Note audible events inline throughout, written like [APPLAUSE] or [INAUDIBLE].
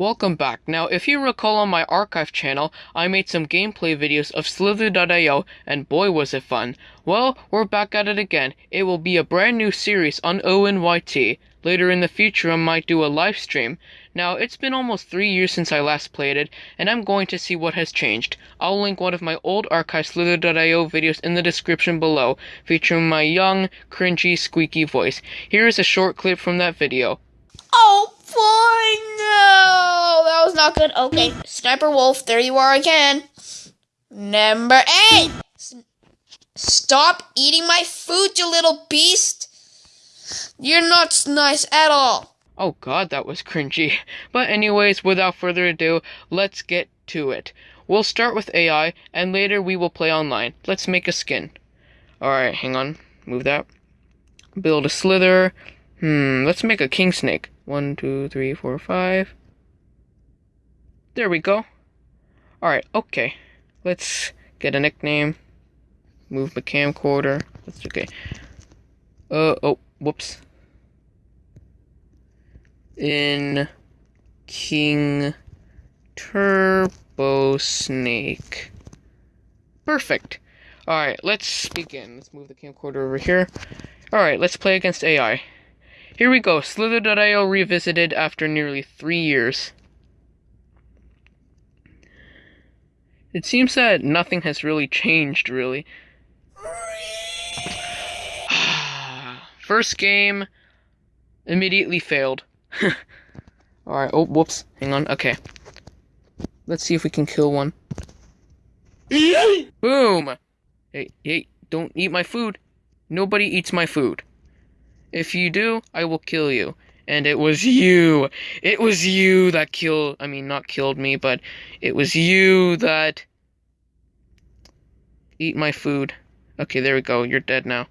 Welcome back. Now, if you recall on my archive channel, I made some gameplay videos of Slither.io, and boy was it fun. Well, we're back at it again. It will be a brand new series on ONYT. Later in the future, I might do a live stream. Now, it's been almost three years since I last played it, and I'm going to see what has changed. I'll link one of my old archive Slither.io videos in the description below, featuring my young, cringy, squeaky voice. Here is a short clip from that video. Oh no! That was not good. Okay, Sniper Wolf, there you are again. Number eight! Stop eating my food, you little beast! You're not nice at all. Oh god, that was cringy. [LAUGHS] But anyways, without further ado, let's get to it. We'll start with AI, and later we will play online. Let's make a skin. Alright, hang on. Move that. Build a slither. Hmm, let's make a king snake. One, two, three, four, five. There we go. Alright, okay. Let's get a nickname. Move the camcorder. That's okay. Uh, oh, whoops. In King Turbo Snake. Perfect. Alright, let's begin. Let's move the camcorder over here. Alright, let's play against AI. Here we go, Slither.io revisited after nearly three years. It seems that nothing has really changed, really. [SIGHS] First game, immediately failed. [LAUGHS] Alright, oh, whoops. Hang on, okay. Let's see if we can kill one. Boom! Hey, hey, don't eat my food. Nobody eats my food. If you do, I will kill you. And it was you. It was you that killed. I mean, not killed me, but it was you that. Eat my food. Okay, there we go. You're dead now.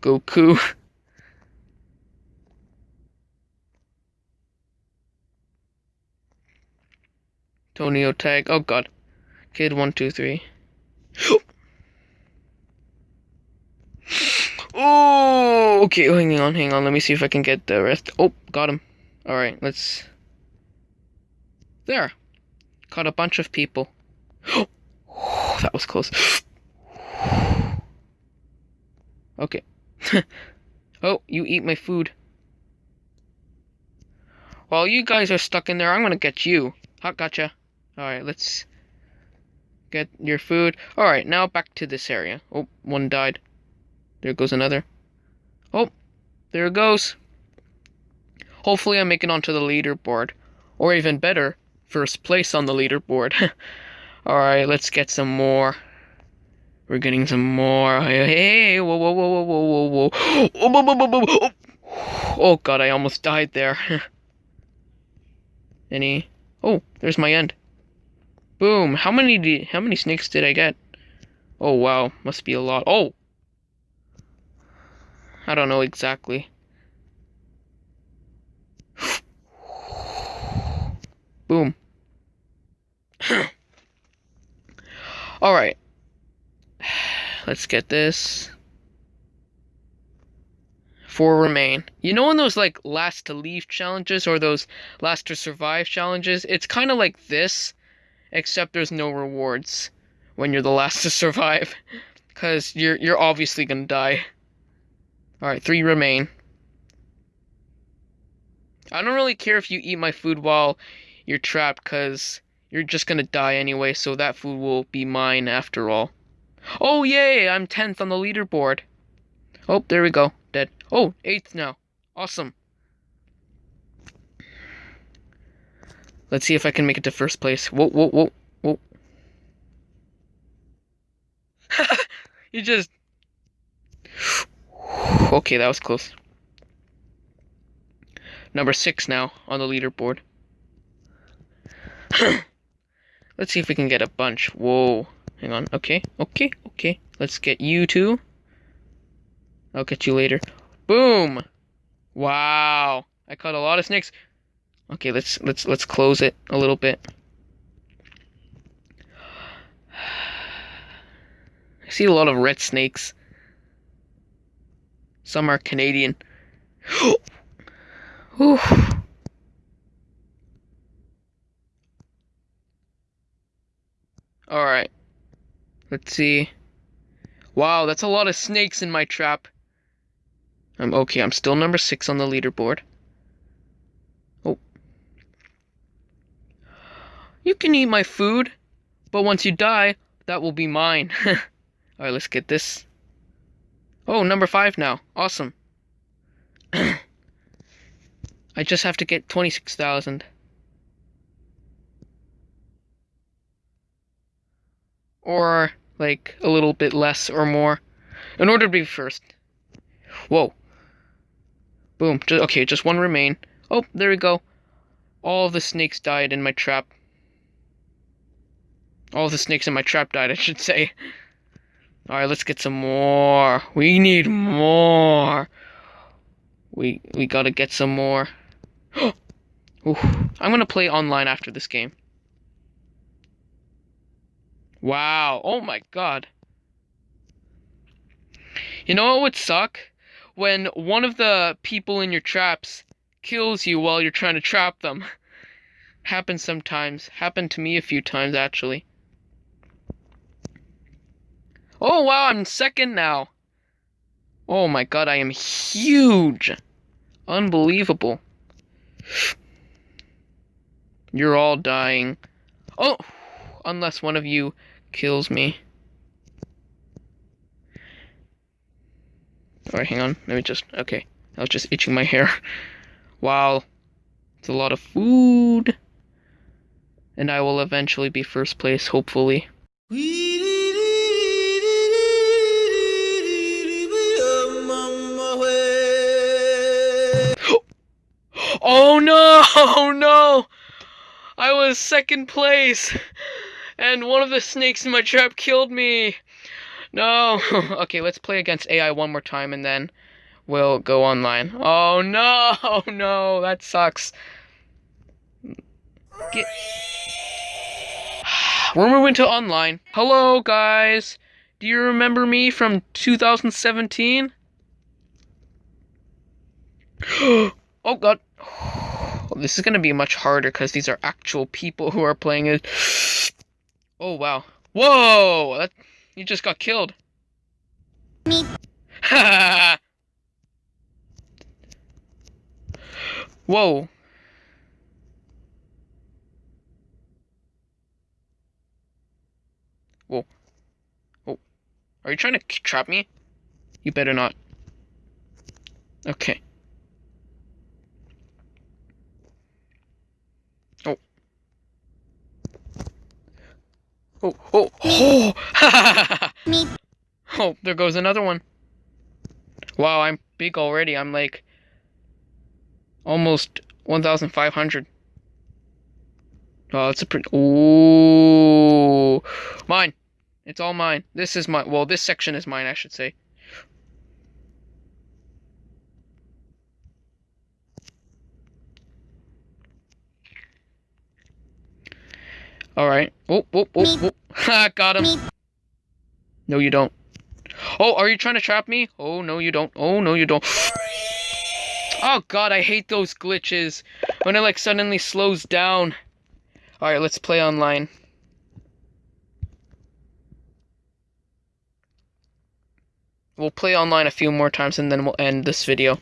Goku. [LAUGHS] Tonio tag. Oh god. Kid one two three. [GASPS] Oh, Oh, okay. Oh, hang on, hang on. Let me see if I can get the rest. Oh, got him. All right, let's. There. Caught a bunch of people. Oh, [GASPS] that was close. [GASPS] okay. [LAUGHS] oh, you eat my food. While you guys are stuck in there, I'm gonna get you. Hot gotcha. Alright, let's get your food. Alright, now back to this area. Oh, one died. There goes another. Oh, there it goes. Hopefully I make it onto the leaderboard. Or even better, first place on the leaderboard. [LAUGHS] Alright, let's get some more. We're getting some more. Hey, whoa, whoa, whoa, whoa, whoa, whoa, whoa. Oh, whoa, whoa, whoa, whoa. oh god, I almost died there. [LAUGHS] Any? Oh, there's my end. Boom. How many did, how many snakes did I get? Oh wow, must be a lot. Oh, I don't know exactly. Boom. [SIGHS] Alright. Let's get this. Four remain. You know in those like last to leave challenges or those last to survive challenges? It's kind of like this, except there's no rewards when you're the last to [LAUGHS] survive. Cause you're you're obviously gonna die. Alright, three remain. I don't really care if you eat my food while you're trapped, because you're just gonna die anyway, so that food will be mine after all. Oh, yay! I'm 10th on the leaderboard. Oh, there we go. Dead. Oh, 8th now. Awesome. Let's see if I can make it to first place. Whoa, whoa, whoa, whoa. [LAUGHS] you just... Okay, that was close. Number six now on the leaderboard. [CLEARS THROAT] Let's see if we can get a bunch. Whoa. Hang on. Okay, okay, okay. Let's get you two. I'll get you later. Boom! Wow. I caught a lot of snakes. Okay, let's let's let's close it a little bit. [SIGHS] I see a lot of red snakes. Some are Canadian. [GASPS] Alright. Let's see. Wow, that's a lot of snakes in my trap. I'm okay, I'm still number six on the leaderboard. Oh. You can eat my food, but once you die, that will be mine. [LAUGHS] Alright, let's get this. Oh, number five now. Awesome. [CLEARS THROAT] I just have to get 26,000. Or, like, a little bit less or more. In order to be first. Whoa. Boom. Just, okay, just one remain. Oh, there we go. All the snakes died in my trap. All the snakes in my trap died, I should say. [LAUGHS] Alright, let's get some more. We need more. We we gotta get some more. [GASPS] I'm gonna play online after this game. Wow. Oh my god. You know what would suck? When one of the people in your traps kills you while you're trying to trap them. [LAUGHS] Happens sometimes. Happened to me a few times actually. Oh wow, I'm second now. Oh my god, I am huge. Unbelievable. You're all dying. Oh, unless one of you kills me. Alright, hang on. Let me just. Okay. I was just itching my hair. [LAUGHS] Wow. It's a lot of food. And I will eventually be first place, hopefully. Oh no! [LAUGHS] No! I was second place! And one of the snakes in my trap killed me! No! [LAUGHS] okay, let's play against AI one more time and then we'll go online. Oh no! [LAUGHS] No, that sucks. Get... [SIGHS] We're moving to online. Hello, guys! Do you remember me from 2017? [GASPS] oh god. This is going to be much harder because these are actual people who are playing it. Oh, wow. Whoa! That, you just got killed. Me. [LAUGHS] Whoa. Whoa. Oh. Are you trying to trap me? You better not. Okay. Oh, oh, oh! [LAUGHS] Me. Oh, there goes another one. Wow, I'm big already. I'm like almost 1,500. Oh, that's a pretty. Ooh, mine. It's all mine. This is my. Well, this section is mine, I should say. All right. Oh, oh, oh, oh. Ha, got him. No, you don't. Oh, are you trying to trap me? Oh, no, you don't. Oh, no, you don't. [GASPS] Oh, God, I hate those glitches. When it, like, suddenly slows down. All right, let's play online. We'll play online a few more times and then we'll end this video.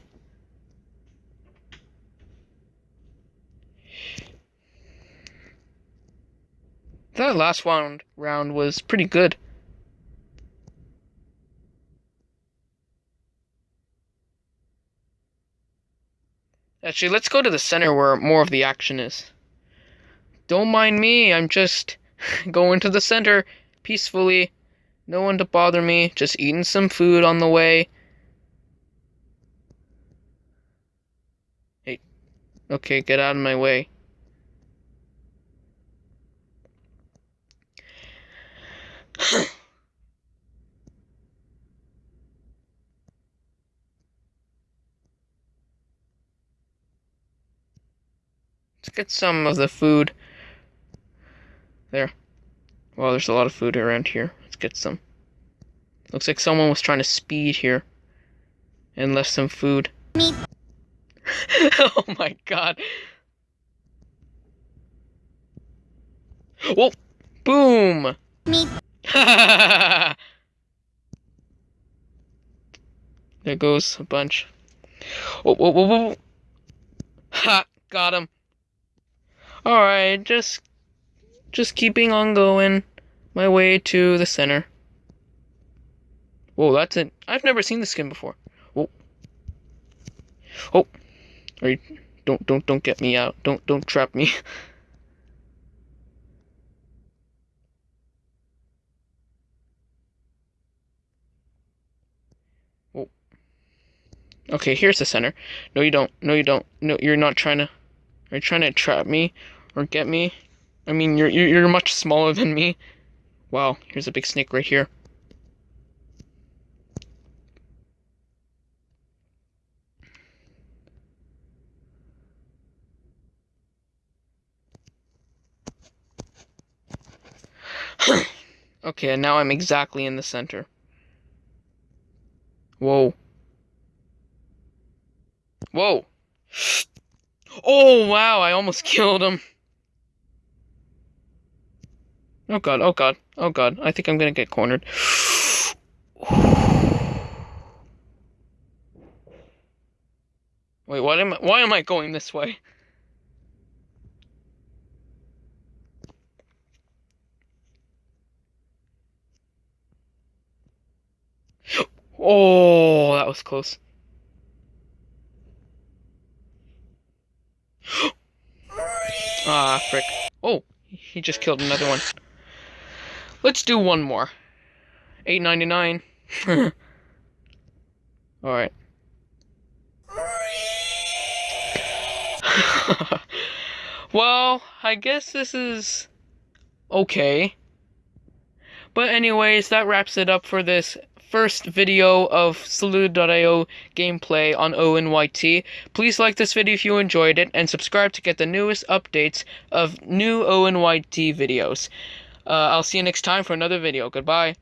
That last round round was pretty good. Actually, let's go to the center where more of the action is. Don't mind me, I'm just [LAUGHS] going to the center peacefully. No one to bother me, just eating some food on the way. Hey, okay, get out of my way. Let's get some of the food. There. Well, there's a lot of food around here. Let's get some. Looks like someone was trying to speed here. And left some food. [LAUGHS] Oh my god. Whoa! Boom! Me. [LAUGHS] there goes a bunch. Oh, whoa, whoa, whoa. Ha! Got him. Alright, just just keeping on going my way to the center. Whoa, that's it. I've never seen this skin before. Oh. Oh. Are don't don't don't get me out. Don't don't trap me. [LAUGHS] Okay, here's the center. No, you don't. No, you don't. No, you're not trying to. Are you trying to trap me or get me? I mean, you're you're, you're much smaller than me. Wow, here's a big snake right here. [CLEARS THROAT] okay, and now I'm exactly in the center. Whoa. Whoa. Oh, wow, I almost [LAUGHS] killed him. Oh god, oh god, oh god. I think I'm gonna get cornered. Wait, what am I, why am I going this way? [GASPS] Oh, that was close. Ah, frick. Oh, he just killed another one. Let's do one more. Eight ninety nine. [LAUGHS] All right. [LAUGHS] well, I guess this is okay. But anyways, that wraps it up for this first video of Slither.io gameplay on ONYT. Please like this video if you enjoyed it, and subscribe to get the newest updates of new ONYT videos. Uh, I'll see you next time for another video. Goodbye.